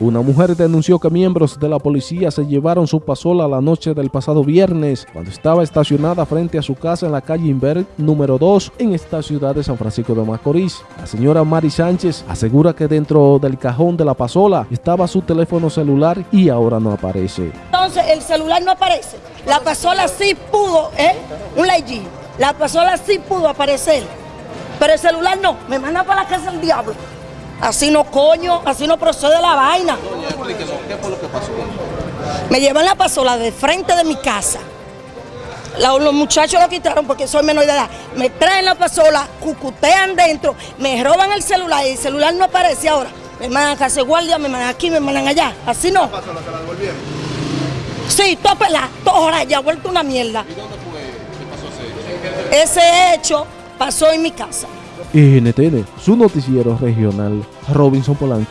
Una mujer denunció que miembros de la policía se llevaron su pasola la noche del pasado viernes cuando estaba estacionada frente a su casa en la calle Inver número 2 en esta ciudad de San Francisco de Macorís. La señora Mari Sánchez asegura que dentro del cajón de la pasola estaba su teléfono celular y ahora no aparece. Entonces el celular no aparece. La pasola sí pudo, ¿eh? Un G. La pasola sí pudo aparecer. Pero el celular no. Me manda para la casa del diablo. Así no coño, así no procede la vaina. Doña, explíquenos, ¿qué fue lo que pasó? Me llevan la pasola de frente de mi casa. los muchachos lo quitaron porque soy menor de edad. Me traen la pasola, cucutean dentro, me roban el celular y el celular no aparece ahora. Me mandan a casa guardia, me mandan aquí, me mandan allá. Así no. ¿La pasola se la devolvieron? Sí, toda ya vuelto una mierda. ¿Y dónde fue que pasó ese hecho? Ese hecho pasó en mi casa. NTN, su noticiero regional, Robinson Polanco.